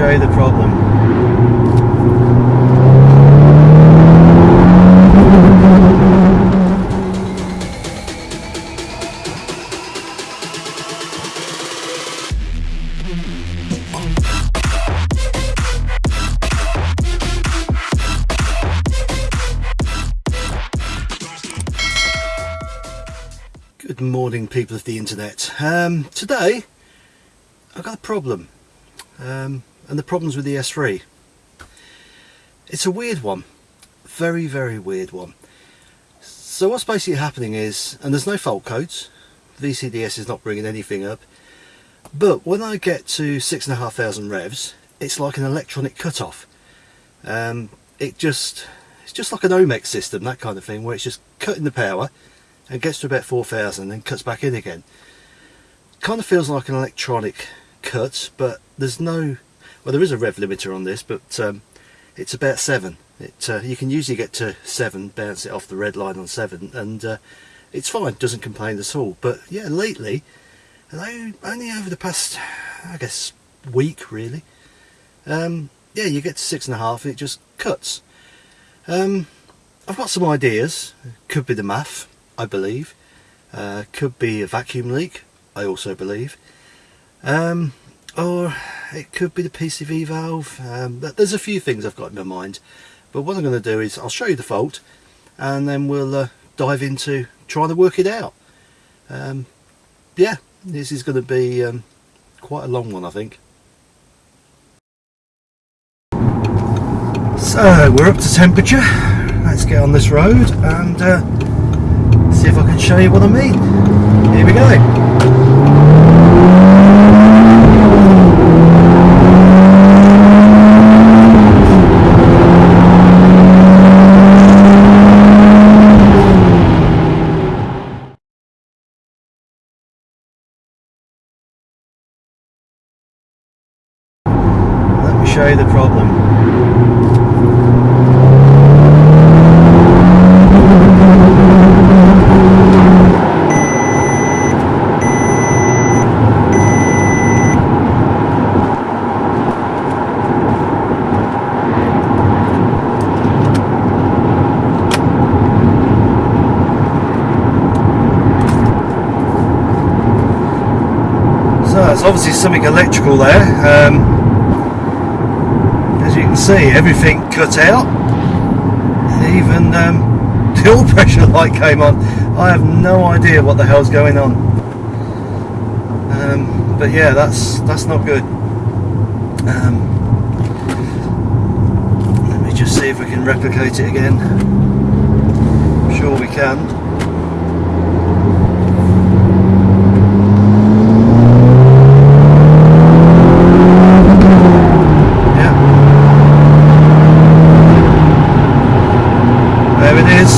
show you the problem. Good morning people of the internet. Um, today I've got a problem um, and the problem's with the S3. It's a weird one, very very weird one. So what's basically happening is, and there's no fault codes, VCDS is not bringing anything up, but when I get to 6,500 revs it's like an electronic cutoff. Um, it just, it's just like an Omex system, that kind of thing, where it's just cutting the power and gets to about 4,000 and then cuts back in again. Kind of feels like an electronic cut, but there's no, well there is a rev limiter on this, but um, it's about 7. It, uh, you can usually get to 7, bounce it off the red line on 7, and uh, it's fine, doesn't complain at all. But yeah, lately, only over the past, I guess, week really, um, yeah, you get to 6.5 and it just cuts. Um, I've got some ideas, could be the MAF, I believe. Uh, could be a vacuum leak, I also believe. Um, or it could be the PCV valve. Um, there's a few things I've got in my mind. But what I'm going to do is I'll show you the fault and then we'll uh, dive into trying to work it out. Um, yeah, this is going to be um, quite a long one I think. So we're up to temperature. Let's get on this road and uh, see if I can show you what I mean. Here we go. Let me show you the problem. So it's obviously something electrical there. Um, as you can see, everything cut out. Even um, the oil pressure light came on. I have no idea what the hell's going on. Um, but yeah, that's that's not good. Um, let me just see if we can replicate it again. I'm sure we can. Yeah. There it is.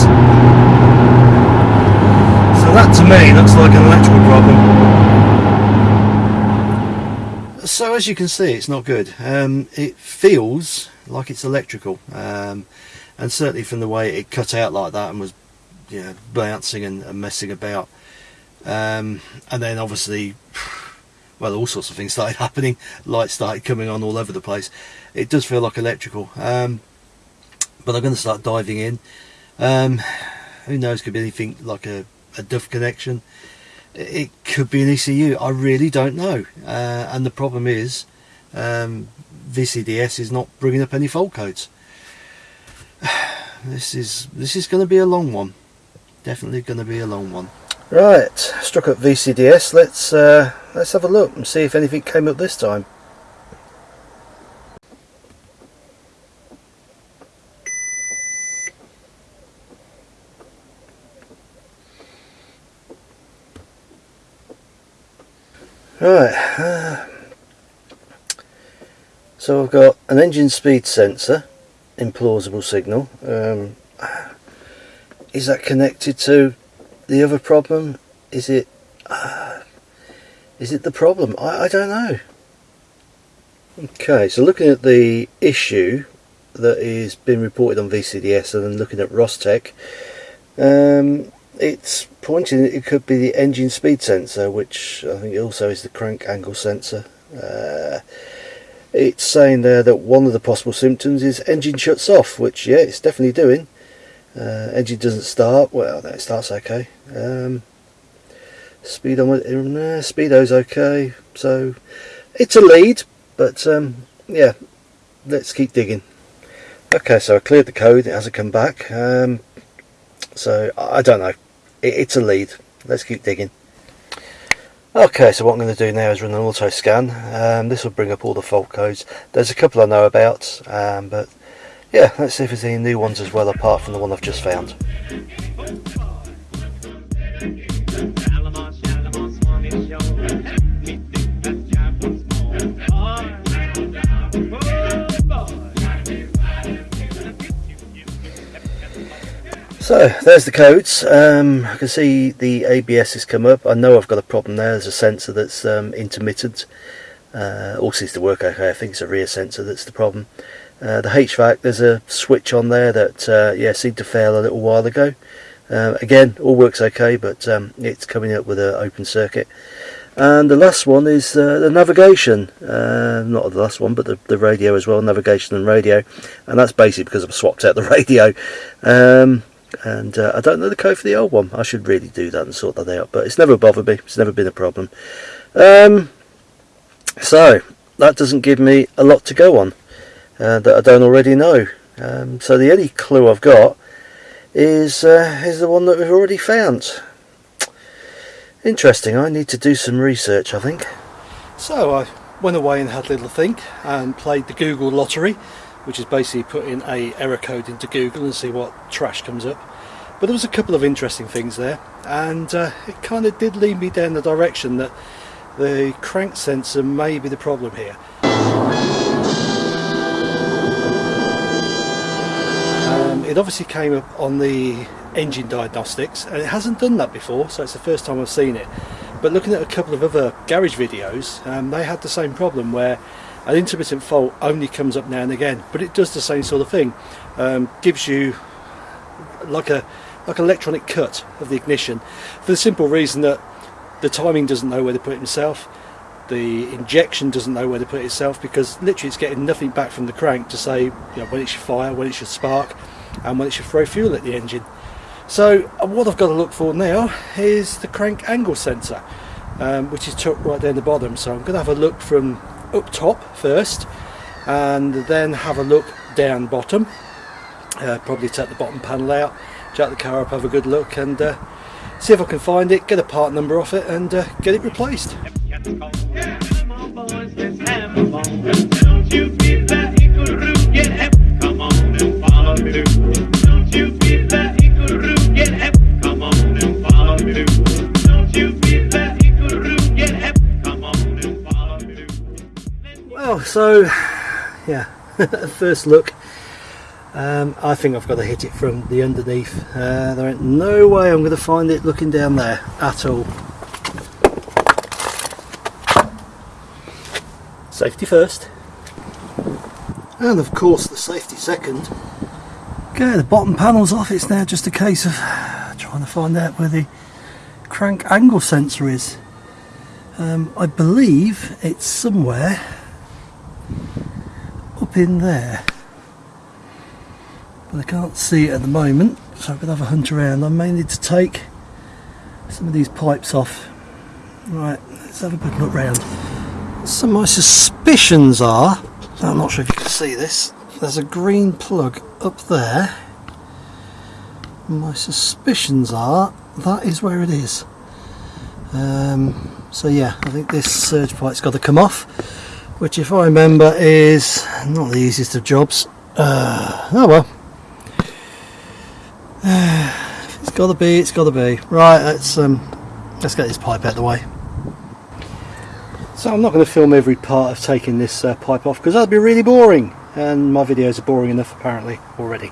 So that to me looks like an electrical problem. So as you can see it's not good. Um, it feels like it's electrical um, and certainly from the way it cut out like that and was you know, bouncing and, and messing about. Um, and then obviously well all sorts of things started happening. Lights started coming on all over the place. It does feel like electrical. Um, but I'm going to start diving in. Um, who knows could be anything like a, a DUF connection it could be an ECU I really don't know. Uh, and the problem is um, VCDS is not bringing up any fault codes. This is this is going to be a long one. Definitely going to be a long one. Right, struck up VCDS. Let's uh, let's have a look and see if anything came up this time. Right, uh, so I've got an engine speed sensor, implausible signal. Um, is that connected to the other problem is it uh, is it the problem I, I don't know okay so looking at the issue that is being reported on VCDS and then looking at Ross-Tech um, it's pointing it could be the engine speed sensor which I think also is the crank angle sensor uh, it's saying there that one of the possible symptoms is engine shuts off, which yeah, it's definitely doing. Uh, engine doesn't start. Well, no, it starts okay. Um, speedo, uh, speedo's okay. So it's a lead, but um, yeah, let's keep digging. Okay, so I cleared the code. It hasn't come back. Um, so I don't know. It, it's a lead. Let's keep digging. Okay, so what I'm going to do now is run an auto scan. Um, this will bring up all the fault codes. There's a couple I know about, um, but yeah, let's see if there's any new ones as well apart from the one I've just found. So there's the codes. Um, I can see the ABS has come up. I know I've got a problem there. There's a sensor that's um, intermittent. Uh, all seems to work okay. I think it's a rear sensor that's the problem. Uh, the HVAC, there's a switch on there that uh, yeah seemed to fail a little while ago. Uh, again, all works okay, but um, it's coming up with an open circuit. And the last one is uh, the navigation. Uh, not the last one, but the, the radio as well, navigation and radio. And that's basically because I've swapped out the radio. Um, and uh, I don't know the code for the old one. I should really do that and sort that out, but it's never bothered me. It's never been a problem. Um, so that doesn't give me a lot to go on uh, that I don't already know. Um, so the only clue I've got is uh, is the one that we've already found. Interesting. I need to do some research. I think. So I went away and had a little think and played the Google lottery which is basically putting a error code into Google and see what trash comes up. But there was a couple of interesting things there, and uh, it kind of did lead me down the direction that the crank sensor may be the problem here. Um, it obviously came up on the engine diagnostics, and it hasn't done that before, so it's the first time I've seen it. But looking at a couple of other garage videos, um, they had the same problem where an intermittent fault only comes up now and again but it does the same sort of thing um, gives you like a like an electronic cut of the ignition for the simple reason that the timing doesn't know where to put it the injection doesn't know where to put it itself because literally it's getting nothing back from the crank to say you know, when it should fire, when it should spark and when it should throw fuel at the engine. So uh, what I've got to look for now is the crank angle sensor um, which is tucked right down the bottom so I'm going to have a look from up top first and then have a look down bottom. Uh, probably take the bottom panel out jack the car up have a good look and uh, see if I can find it get a part number off it and uh, get it replaced Well, so yeah, first look. Um, I think I've got to hit it from the underneath. Uh, there ain't no way I'm going to find it looking down there at all. Safety first. And of course the safety second. Okay, the bottom panel's off. It's now just a case of trying to find out where the crank angle sensor is. Um, I believe it's somewhere up in there. But I can't see it at the moment so I'm going to have a hunt around. I may need to take some of these pipes off. Right let's have a good look round. So my suspicions are I'm not sure if you can see this there's a green plug up there. My suspicions are that is where it is. Um, so yeah I think this surge pipe's got to come off which if I remember is not the easiest of jobs. Uh, oh well. It's got to be it's got to be. Right let's um, let's get this pipe out of the way. So I'm not going to film every part of taking this uh, pipe off because that'd be really boring. And my videos are boring enough apparently already.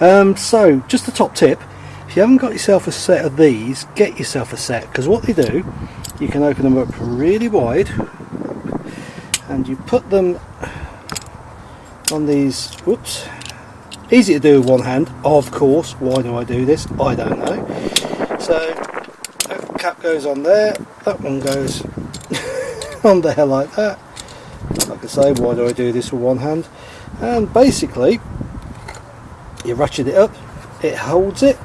Um, so just a top tip. If you haven't got yourself a set of these get yourself a set because what they do you can open them up really wide and you put them on these whoops easy to do with one hand of course. Why do I do this? I don't know. So that cap goes on there that one goes on there like that. Like I say why do I do this with one hand? And basically you ratchet it up it holds it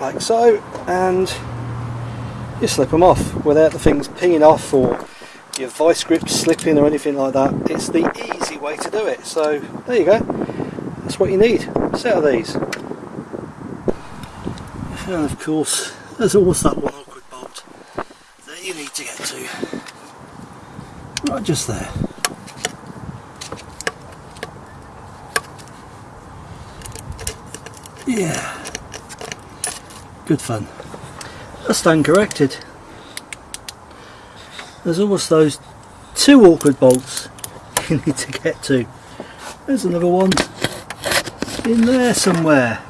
like so and you slip them off without the things pinging off or your vice grip slipping or anything like that it's the easy way to do it so there you go that's what you need a set of these and of course there's always that one awkward bolt that you need to get to right just there Yeah. Good fun. that's stand corrected. There's almost those two awkward bolts you need to get to. There's another one in there somewhere.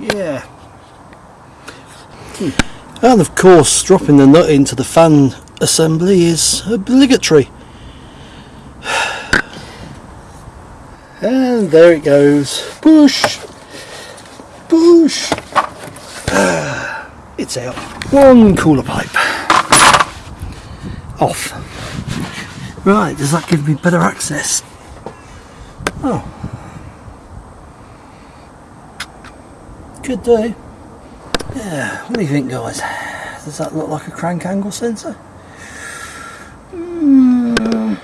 Yeah. Hmm. And of course dropping the nut into the fan assembly is obligatory. And there it goes. Push! Boosh! It's out. One cooler pipe. Off. Right, does that give me better access? Oh. Could do. Yeah, what do you think guys? Does that look like a crank angle sensor? Mm.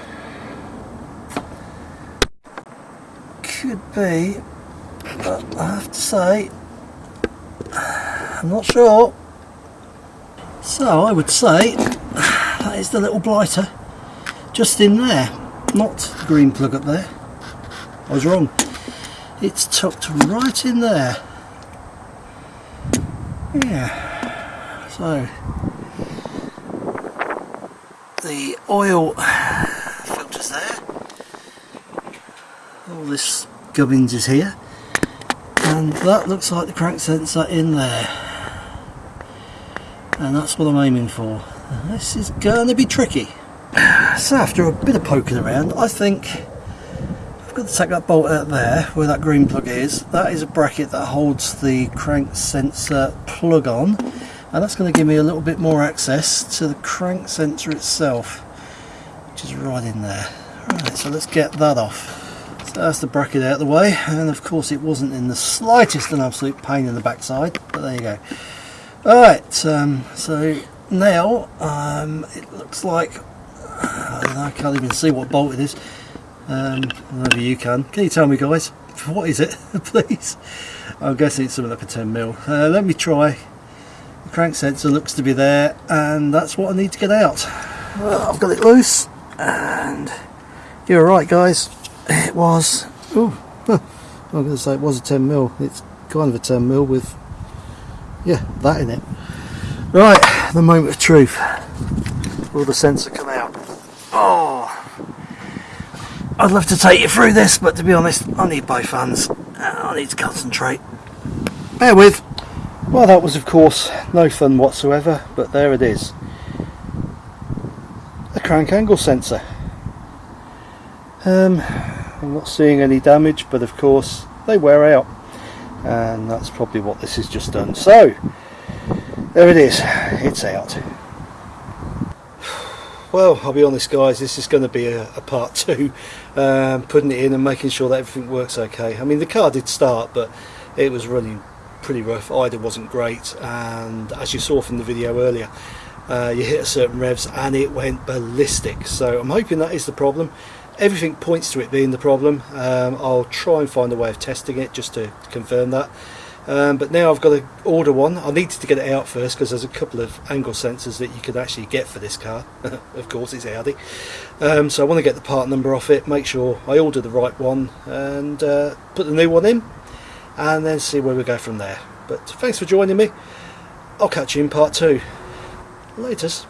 Could be, but I have to say I'm not sure. So I would say that is the little blighter just in there, not the green plug up there. I was wrong. It's tucked right in there. Yeah. So the oil filters there. All this gubbins is here and that looks like the crank sensor in there and that's what I'm aiming for this is going to be tricky. So after a bit of poking around I think I've got to take that bolt out there where that green plug is. That is a bracket that holds the crank sensor plug on and that's going to give me a little bit more access to the crank sensor itself which is right in there. Right so let's get that off. So that's the bracket out of the way and of course it wasn't in the slightest an absolute pain in the backside but there you go. Alright um, so now um, it looks like I, I, can't even see what bolt it is. Um, maybe you can. Can you tell me guys? What is it please? I'm guessing it's something like a 10 mil. Uh, let me try. The crank sensor looks to be there and that's what I need to get out. Well, I've got it loose and you're right guys. It was oh I'm going to say it was a 10 mil. It's kind of a 10 mil with yeah that in it. Right the moment of truth. Will the sensor come out? Oh. I'd love to take you through this but to be honest I need both hands. I need to concentrate. Bear with. Well that was of course no fun whatsoever but there it is. A crank angle sensor. Um, I'm not seeing any damage but of course they wear out. And that's probably what this has just done. So there it is it's out. Well I'll be honest guys this is going to be a, a part two. Um, putting it in and making sure that everything works okay. I mean the car did start but it was running pretty rough. Either wasn't great and as you saw from the video earlier uh, you hit a certain revs and it went ballistic. So I'm hoping that is the problem. Everything points to it being the problem. Um, I'll try and find a way of testing it just to confirm that um, but now I've got to order one. I needed to get it out first because there's a couple of angle sensors that you could actually get for this car. Of course it's Audi. Um, so I want to get the part number off it make sure I order the right one and uh, put the new one in and then see where we go from there. But thanks for joining me. I'll catch you in part two. Latest